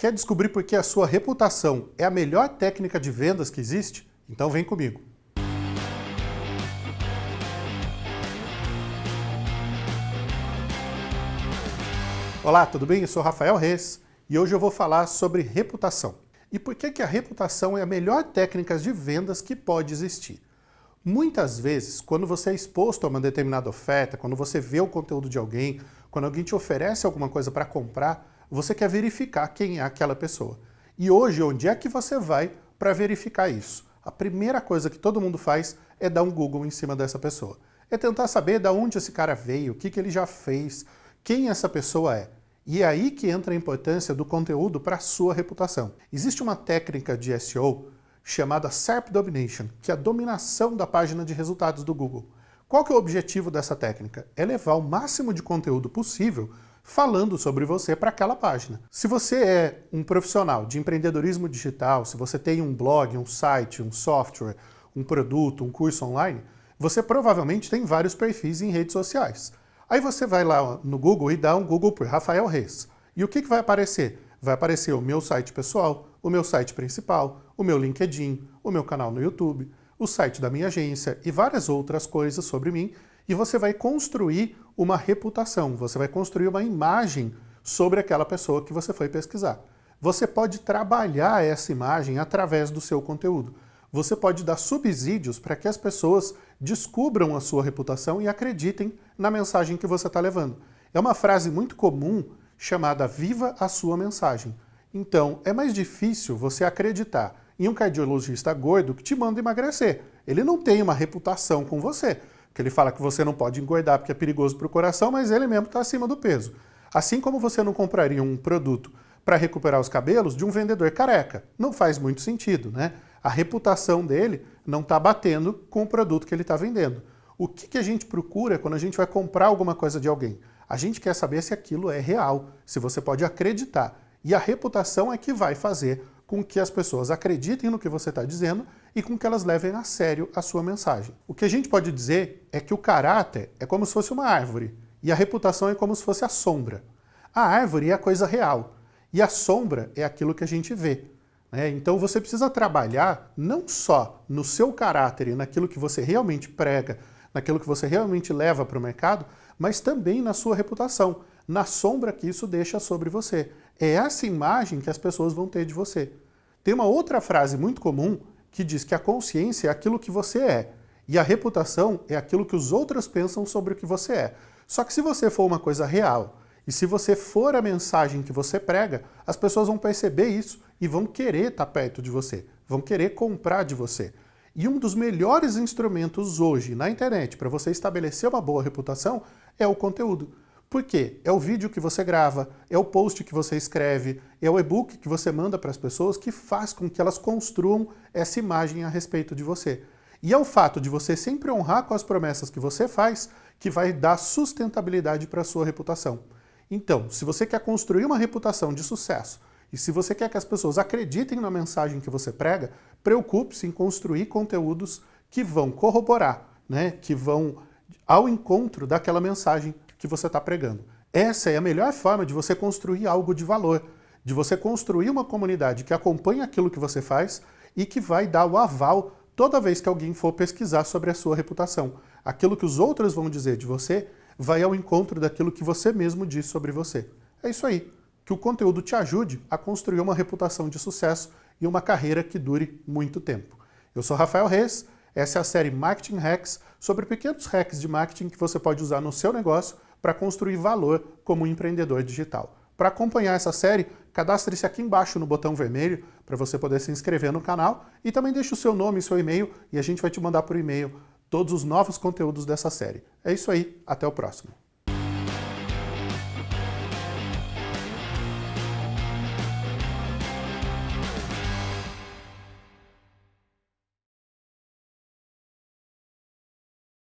Quer descobrir por que a sua reputação é a melhor técnica de vendas que existe? Então vem comigo. Olá, tudo bem? Eu sou Rafael Reis e hoje eu vou falar sobre reputação. E por que, que a reputação é a melhor técnica de vendas que pode existir? Muitas vezes, quando você é exposto a uma determinada oferta, quando você vê o conteúdo de alguém, quando alguém te oferece alguma coisa para comprar, você quer verificar quem é aquela pessoa. E hoje, onde é que você vai para verificar isso? A primeira coisa que todo mundo faz é dar um Google em cima dessa pessoa. É tentar saber de onde esse cara veio, o que, que ele já fez, quem essa pessoa é. E é aí que entra a importância do conteúdo para a sua reputação. Existe uma técnica de SEO chamada SERP Domination, que é a dominação da página de resultados do Google. Qual que é o objetivo dessa técnica? É levar o máximo de conteúdo possível falando sobre você para aquela página. Se você é um profissional de empreendedorismo digital, se você tem um blog, um site, um software, um produto, um curso online, você provavelmente tem vários perfis em redes sociais. Aí você vai lá no Google e dá um Google por Rafael Reis. E o que, que vai aparecer? Vai aparecer o meu site pessoal, o meu site principal, o meu LinkedIn, o meu canal no YouTube, o site da minha agência e várias outras coisas sobre mim e você vai construir uma reputação, você vai construir uma imagem sobre aquela pessoa que você foi pesquisar. Você pode trabalhar essa imagem através do seu conteúdo. Você pode dar subsídios para que as pessoas descubram a sua reputação e acreditem na mensagem que você está levando. É uma frase muito comum chamada Viva a sua mensagem. Então, é mais difícil você acreditar em um cardiologista gordo que te manda emagrecer. Ele não tem uma reputação com você que ele fala que você não pode engordar porque é perigoso para o coração, mas ele mesmo está acima do peso. Assim como você não compraria um produto para recuperar os cabelos de um vendedor careca. Não faz muito sentido, né? A reputação dele não está batendo com o produto que ele está vendendo. O que, que a gente procura quando a gente vai comprar alguma coisa de alguém? A gente quer saber se aquilo é real, se você pode acreditar. E a reputação é que vai fazer com que as pessoas acreditem no que você está dizendo e com que elas levem a sério a sua mensagem. O que a gente pode dizer é que o caráter é como se fosse uma árvore e a reputação é como se fosse a sombra. A árvore é a coisa real e a sombra é aquilo que a gente vê. Né? Então você precisa trabalhar não só no seu caráter e naquilo que você realmente prega, naquilo que você realmente leva para o mercado, mas também na sua reputação, na sombra que isso deixa sobre você. É essa imagem que as pessoas vão ter de você. Tem uma outra frase muito comum que diz que a consciência é aquilo que você é e a reputação é aquilo que os outros pensam sobre o que você é. Só que se você for uma coisa real e se você for a mensagem que você prega, as pessoas vão perceber isso e vão querer estar perto de você, vão querer comprar de você. E um dos melhores instrumentos hoje na internet para você estabelecer uma boa reputação é o conteúdo. Por quê? É o vídeo que você grava, é o post que você escreve, é o e-book que você manda para as pessoas que faz com que elas construam essa imagem a respeito de você. E é o fato de você sempre honrar com as promessas que você faz que vai dar sustentabilidade para a sua reputação. Então, se você quer construir uma reputação de sucesso e se você quer que as pessoas acreditem na mensagem que você prega, preocupe-se em construir conteúdos que vão corroborar, né, que vão ao encontro daquela mensagem que você está pregando. Essa é a melhor forma de você construir algo de valor, de você construir uma comunidade que acompanha aquilo que você faz e que vai dar o aval toda vez que alguém for pesquisar sobre a sua reputação. Aquilo que os outros vão dizer de você vai ao encontro daquilo que você mesmo diz sobre você. É isso aí. Que o conteúdo te ajude a construir uma reputação de sucesso e uma carreira que dure muito tempo. Eu sou Rafael Reis, essa é a série Marketing Hacks sobre pequenos hacks de marketing que você pode usar no seu negócio para construir valor como empreendedor digital. Para acompanhar essa série, cadastre-se aqui embaixo no botão vermelho para você poder se inscrever no canal e também deixe o seu nome e seu e-mail e a gente vai te mandar por e-mail todos os novos conteúdos dessa série. É isso aí, até o próximo.